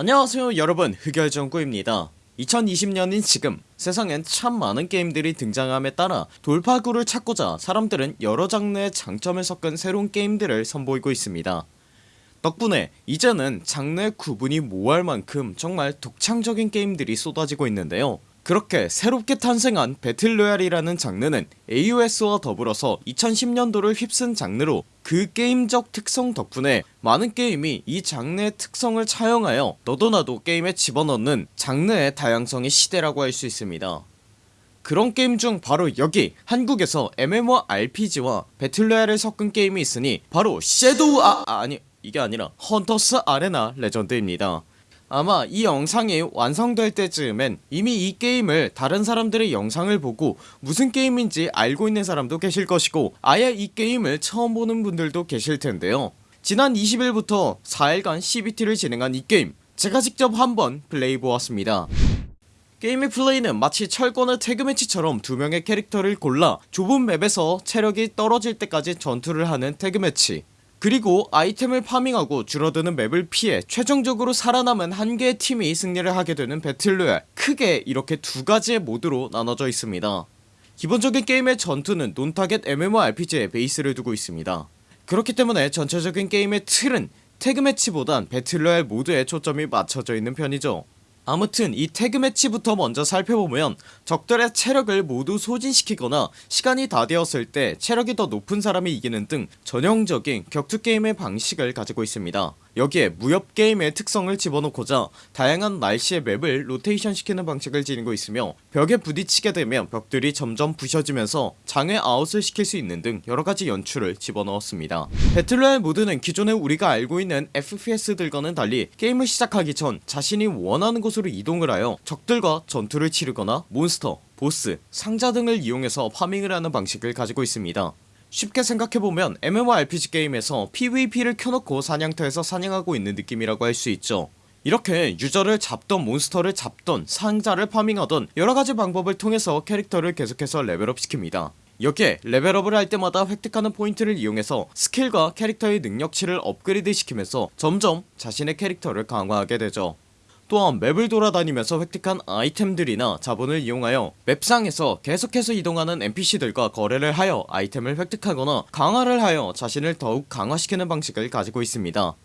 안녕하세요 여러분. 흑열정구입니다. 2020년인 지금 세상엔 참 많은 게임들이 등장함에 따라 돌파구를 찾고자 사람들은 여러 장르의 장점을 섞은 새로운 게임들을 선보이고 있습니다. 덕분에 이제는 장르의 구분이 모호할 만큼 정말 독창적인 게임들이 쏟아지고 있는데요. 그렇게 새롭게 탄생한 배틀로얄이라는 장르는 AOS와 더불어서 2010년도를 휩쓴 장르로 그 게임적 특성 덕분에 많은 게임이 이 장르의 특성을 차용하여 너도나도 게임에 집어넣는 장르의 다양성의 시대라고 할 수 있습니다. 그런 게임 중 바로 여기 한국에서 MMORPG와 battle royale을 섞은 게임이 있으니 바로 Shadow 아 아니 이게 아니라 Hunter's Arena Legends입니다 아마 이 영상이 완성될 때쯤엔 이미 이 게임을 다른 사람들의 영상을 보고 무슨 게임인지 알고 있는 사람도 계실 것이고 아예 이 게임을 처음 보는 분들도 계실텐데요. 지난 20일부터 4일간 CBT를 진행한 이 게임 제가 직접 한번 플레이보았습니다. 게임의 플레이는 마치 철권의 태그매치처럼 두 명의 캐릭터를 골라 좁은 맵에서 체력이 떨어질 때까지 전투를 하는 태그매치 그리고 아이템을 파밍하고 줄어드는 맵을 피해 최종적으로 살아남은 한 개의 팀이 승리를 하게 되는 배틀로얄. 크게 이렇게 두 가지의 모드로 나눠져 있습니다. 기본적인 게임의 전투는 논타겟 MMORPG에 베이스를 두고 있습니다. 그렇기 때문에 전체적인 게임의 틀은 태그매치보단 배틀로얄 모드에 초점이 맞춰져 있는 편이죠 아무튼 이 태그매치부터 먼저 살펴보면 적들의 체력을 모두 소진시키거나 시간이 다 되었을 때 체력이 더 높은 사람이 이기는 등 전형적인 격투게임의 방식을 가지고 있습니다 여기에 무협 게임의 특성을 집어넣고자 다양한 날씨의 맵을 로테이션 시키는 방식을 지니고 있으며 벽에 부딪히게 되면 벽들이 점점 부셔지면서 장외 아웃을 시킬 수 있는 등 여러가지 연출을 집어넣었습니다. 배틀로얄 모드는 기존에 우리가 알고 있는 FPS들과는 달리 게임을 시작하기 전 자신이 원하는 곳으로 이동을 하여 적들과 전투를 치르거나 몬스터, 보스, 상자 등을 이용해서 파밍을 하는 방식을 가지고 있습니다 쉽게 생각해보면 MMORPG 게임에서 PVP를 켜놓고 사냥터에서 사냥하고 있는 느낌이라고 할 수 있죠. 이렇게 유저를 잡던 몬스터를 잡던 상자를 파밍하던 여러가지 방법을 통해서 캐릭터를 계속해서 레벨업 시킵니다. 여기에 레벨업을 할 때마다 획득하는 포인트를 이용해서 스킬과 캐릭터의 능력치를 업그레이드 시키면서 점점 자신의 캐릭터를 강화하게 되죠 또한 맵을 돌아다니면서 획득한 아이템들이나 자본을 이용하여 맵상에서 계속해서 이동하는 NPC들과 거래를 하여 아이템을 획득하거나 강화를 하여 자신을 더욱 강화시키는 방식을 가지고 있습니다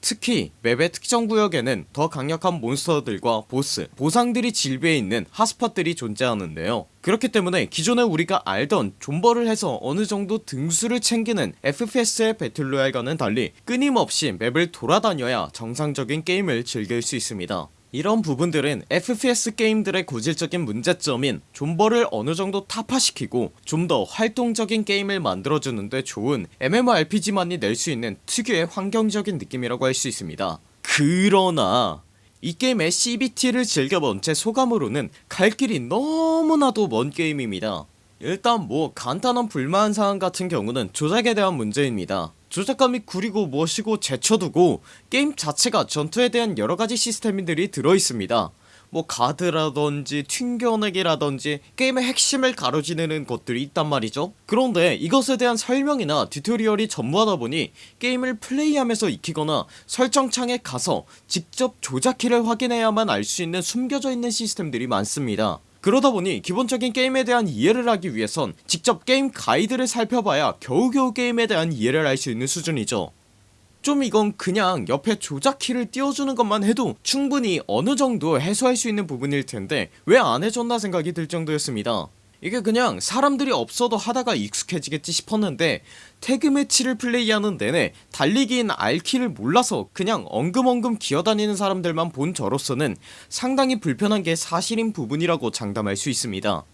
특히 맵의 특정 구역에는 더 강력한 몬스터들과 보스, 보상들이 질비해 있는 핫스팟들이 존재하는데요. 그렇기 때문에 기존에 우리가 알던 존버를 해서 어느정도 등수를 챙기는 FPS의 배틀로얄과는 달리 끊임없이 맵을 돌아다녀야 정상적인 게임을 즐길 수 있습니다 이런 부분들은 FPS 게임들의 고질적인 문제점인 존버를 어느정도 타파시키고 좀 더 활동적인 게임을 만들어주는데 좋은 MMORPG만이 낼 수 있는 특유의 환경적인 느낌이라고 할 수 있습니다. 그러나 이 게임의 CBT를 즐겨본 제 소감으로는 갈 길이 너무나도 먼 게임입니다. 일단 뭐 간단한 불만사항 같은 경우는 조작에 대한 문제입니다 조작감이 구리고 멋이고 제쳐두고 게임 자체가 전투에 대한 여러가지 시스템들이 들어있습니다. 뭐 가드라던지 튕겨내기라던지 게임의 핵심을 가로지르는 것들이 있단 말이죠. 그런데 이것에 대한 설명이나 튜토리얼이 전무하다보니 게임을 플레이하면서 익히거나 설정창에 가서 직접 조작키를 확인해야만 알 수 있는 숨겨져 있는 시스템들이 많습니다 그러다 보니 기본적인 게임에 대한 이해를 하기 위해선 직접 게임 가이드를 살펴봐야 겨우겨우 게임에 대한 이해를 할 수 있는 수준이죠. 좀 이건 그냥 옆에 조작키를 띄워주는 것만 해도 충분히 어느정도 해소할 수 있는 부분일 텐데 왜 안해줬나 생각이 들 정도였습니다 이게 그냥 사람들이 없어도 하다가 익숙해지겠지 싶었는데 태그매치를 플레이하는 내내 달리기인 R키를 몰라서 그냥 엉금엉금 기어다니는 사람들만 본 저로서는 상당히 불편한 게 사실인 부분이라고 장담할 수 있습니다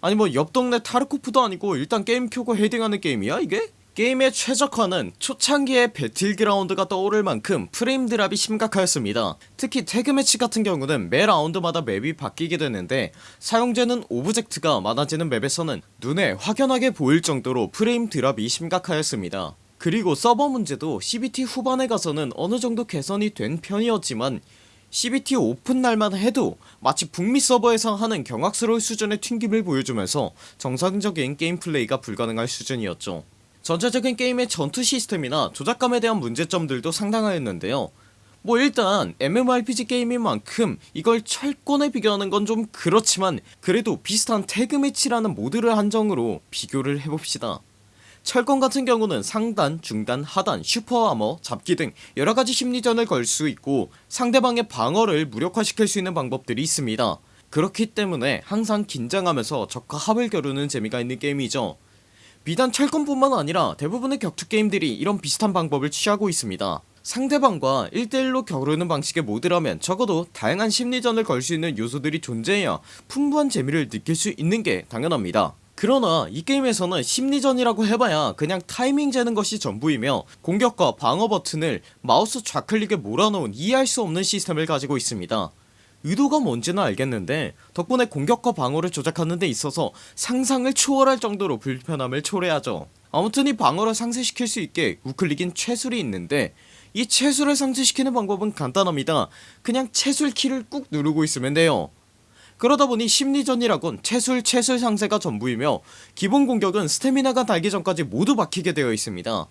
아니 뭐 옆동네 타르코프도 아니고 일단 게임 켜고 헤딩하는 게임이야 이게? 게임의 최적화는 초창기의 배틀그라운드가 떠오를 만큼 프레임 드랍이 심각하였습니다. 특히 태그매치 같은 경우는 매 라운드마다 맵이 바뀌게 되는데 사용되는 오브젝트가 많아지는 맵에서는 눈에 확연하게 보일 정도로 프레임 드랍이 심각하였습니다. 그리고 서버 문제도 CBT 후반에 가서는 어느정도 개선이 된 편이었지만 CBT 오픈 날만 해도 마치 북미 서버에서 하는 경악스러울 수준의 튕김을 보여주면서 정상적인 게임 플레이가 불가능할 수준이었죠 전체적인 게임의 전투 시스템이나 조작감에 대한 문제점들도 상당하였는데요. 뭐 일단 MMORPG 게임인 만큼 이걸 철권에 비교하는 건 좀 그렇지만 그래도 비슷한 태그매치라는 모드를 한정으로 비교를 해봅시다. 철권 같은 경우는 상단, 중단, 하단, 슈퍼아머, 잡기 등 여러가지 심리전을 걸 수 있고 상대방의 방어를 무력화시킬 수 있는 방법들이 있습니다. 그렇기 때문에 항상 긴장하면서 적과 합을 겨루는 재미가 있는 게임이죠 비단 철권뿐만 아니라 대부분의 격투 게임들이 이런 비슷한 방법을 취하고 있습니다. 상대방과 1대1로 겨루는 방식의 모드라면 적어도 다양한 심리전을 걸 수 있는 요소들이 존재해야 풍부한 재미를 느낄 수 있는게 당연합니다. 그러나 이 게임에서는 심리전이라고 해봐야 그냥 타이밍 재는 것이 전부이며 공격과 방어 버튼을 마우스 좌클릭에 몰아넣은 이해할 수 없는 시스템을 가지고 있습니다 의도가 뭔지는 알겠는데 덕분에 공격과 방어를 조작하는 데 있어서 상상을 초월할 정도로 불편함을 초래하죠. 아무튼 이 방어를 상쇄시킬 수 있게 우클릭인 채술이 있는데 이 채술을 상쇄시키는 방법은 간단합니다. 그냥 채술 키를 꾹 누르고 있으면 돼요. 그러다보니 심리전이라곤 채술 채술 상세가 전부이며 기본 공격은 스태미나가 달기 전까지 모두 박히게 되어 있습니다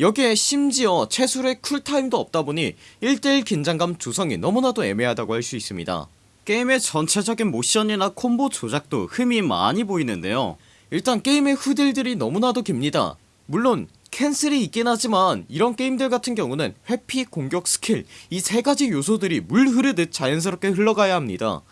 여기에 심지어 채술의 쿨타임도 없다보니 1대1 긴장감 조성이 너무나도 애매하다고 할 수 있습니다. 게임의 전체적인 모션이나 콤보 조작도 흠이 많이 보이는데요. 일단 게임의 후딜들이 너무나도 깁니다. 물론 캔슬이 있긴 하지만 이런 게임들 같은 경우는 회피 공격 스킬 이 세가지 요소들이 물 흐르듯 자연스럽게 흘러가야 합니다.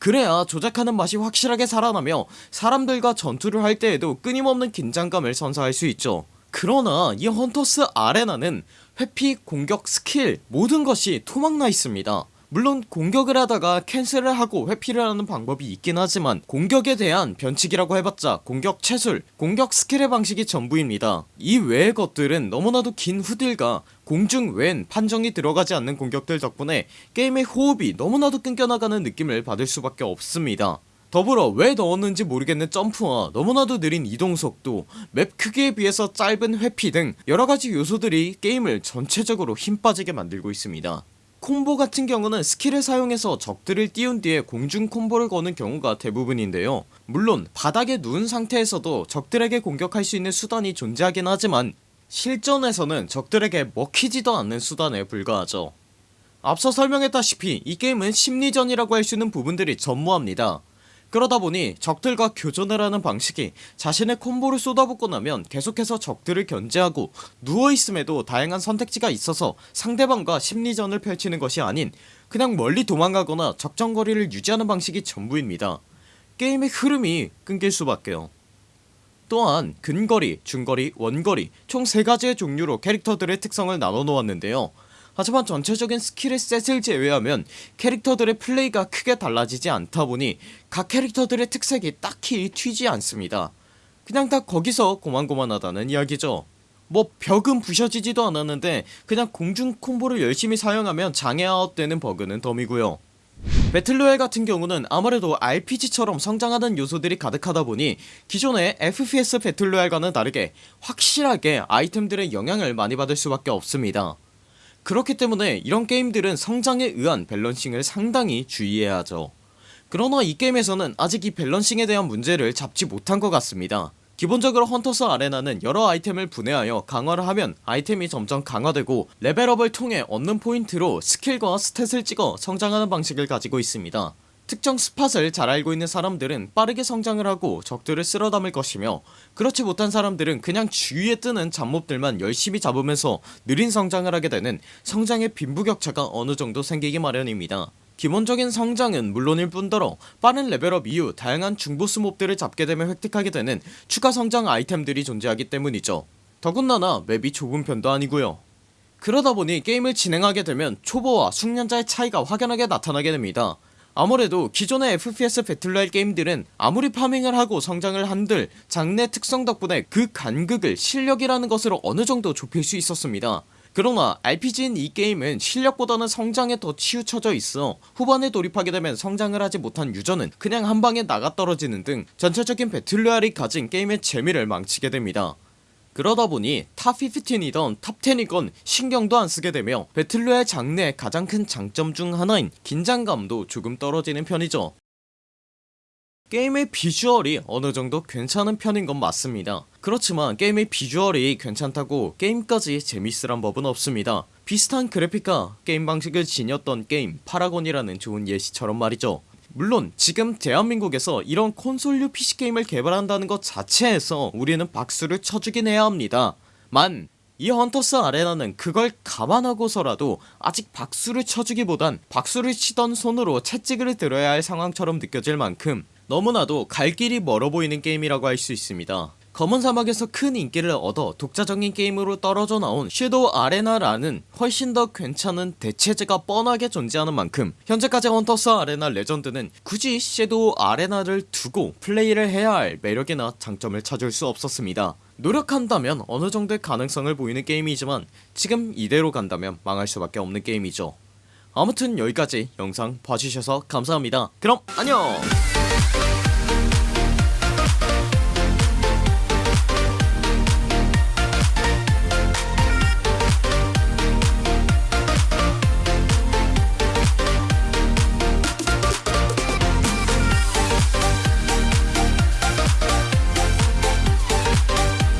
그래야 조작하는 맛이 확실하게 살아나며 사람들과 전투를 할 때에도 끊임없는 긴장감을 선사할 수 있죠 그러나 이 헌터스 아레나는 회피 공격 스킬 모든 것이 토막나 있습니다. 물론 공격을 하다가 캔슬을 하고 회피를 하는 방법이 있긴 하지만 공격에 대한 변칙이라고 해봤자 공격 체술 공격 스킬의 방식이 전부입니다. 이 외의 것들은 너무나도 긴 후딜과 공중 외엔 판정이 들어가지 않는 공격들 덕분에 게임의 호흡이 너무나도 끊겨나가는 느낌을 받을 수밖에 없습니다 더불어 왜 넣었는지 모르겠는 점프와 너무나도 느린 이동속도 맵 크기에 비해서 짧은 회피 등 여러가지 요소들이 게임을 전체적으로 힘 빠지게 만들고 있습니다. 콤보 같은 경우는 스킬을 사용해서 적들을 띄운 뒤에 공중 콤보를 거는 경우가 대부분인데요. 물론 바닥에 누운 상태에서도 적들에게 공격할 수 있는 수단이 존재하긴 하지만 실전에서는 적들에게 먹히지도 않는 수단에 불과하죠. 앞서 설명했다시피 이 게임은 심리전이라고 할 수 있는 부분들이 전무합니다 그러다 보니 적들과 교전을 하는 방식이 자신의 콤보를 쏟아붓고 나면 계속해서 적들을 견제하고 누워있음에도 다양한 선택지가 있어서 상대방과 심리전을 펼치는 것이 아닌 그냥 멀리 도망가거나 적정거리를 유지하는 방식이 전부입니다. 게임의 흐름이 끊길 수밖에요. 또한 근거리, 중거리, 원거리 총 3가지의 종류로 캐릭터들의 특성을 나눠 놓았는데요 하지만 전체적인 스킬의 셋을 제외하면 캐릭터들의 플레이가 크게 달라지지 않다보니 각 캐릭터들의 특색이 딱히 튀지 않습니다. 그냥 다 거기서 고만고만하다는 이야기죠. 뭐 벽은 부셔지지도 않았는데 그냥 공중 콤보를 열심히 사용하면 장애아웃 되는 버그는 덤이고요. 배틀로얄 같은 경우는 아무래도 RPG처럼 성장하는 요소들이 가득하다보니 기존의 FPS 배틀로얄과는 다르게 확실하게 아이템들의 영향을 많이 받을 수 밖에 없습니다 그렇기 때문에 이런 게임들은 성장에 의한 밸런싱을 상당히 주의해야 하죠. 그러나 이 게임에서는 아직 이 밸런싱에 대한 문제를 잡지 못한 것 같습니다. 기본적으로 헌터스 아레나는 여러 아이템을 분해하여 강화를 하면 아이템이 점점 강화되고 레벨업을 통해 얻는 포인트로 스킬과 스탯을 찍어 성장하는 방식을 가지고 있습니다 특정 스팟을 잘 알고 있는 사람들은 빠르게 성장을 하고 적들을 쓸어담을 것이며 그렇지 못한 사람들은 그냥 주위에 뜨는 잡몹들만 열심히 잡으면서 느린 성장을 하게 되는 성장의 빈부격차가 어느정도 생기기 마련입니다. 기본적인 성장은 물론일 뿐더러 빠른 level up 이후 다양한 중보스 mob들을 잡게 되면 획득하게 되는 추가 성장 아이템들이 존재하기 때문이죠. 더군다나 맵이 좁은 편도 아니고요. 그러다보니 게임을 진행하게 되면 초보와 숙련자의 차이가 확연하게 나타나게 됩니다 아무래도 기존의 FPS battle royale 게임들은 아무리 farming을 하고 성장을 한들 장르의 특성 덕분에 그 간극을 실력이라는 것으로 어느정도 좁힐 수 있었습니다. 그러나 RPG인 이 게임은 실력보다는 성장에 더 치우쳐져 있어 후반에 돌입하게 되면 성장을 하지 못한 user는 그냥 한방에 나가 떨어지는 등 전체적인 battle royale이 가진 게임의 재미를 망치게 됩니다 그러다 보니 top15이던 top10이건 신경도 안쓰게 되며 battle royale 장르의 가장 큰 장점 중 하나인 긴장감도 조금 떨어지는 편이죠. 게임의 비주얼이 어느정도 괜찮은 편인 건 맞습니다. 그렇지만 게임의 비주얼이 괜찮다고 게임까지 재밌으란 법은 없습니다. 비슷한 그래픽과 게임 방식을 지녔던 게임 파라곤이라는 좋은 예시처럼 말이죠 물론 지금 대한민국에서 이런 콘솔류 PC게임을 개발한다는 것 자체에서 우리는 박수를 쳐주긴 해야 합니다. 만 이 헌터스 아레나는 그걸 감안하고서라도 아직 박수를 쳐주기보단 박수를 치던 손으로 채찍을 들어야 할 상황처럼 느껴질 만큼 너무나도 갈 길이 멀어 보이는 게임이라고 할 수 있습니다 검은 사막에서 큰 인기를 얻어 독자적인 게임으로 떨어져 나온 섀도우 아레나라는 훨씬 더 괜찮은 대체제가 뻔하게 존재하는 만큼 현재까지 헌터스 아레나 레전드는 굳이 섀도우 아레나를 두고 플레이를 해야 할 매력이나 장점을 찾을 수 없었습니다. 노력한다면 어느정도의 가능성을 보이는 게임이지만 지금 이대로 간다면 망할 수밖에 없는 게임이죠. 아무튼 여기까지 영상 봐주셔서 감사합니다. 그럼 안녕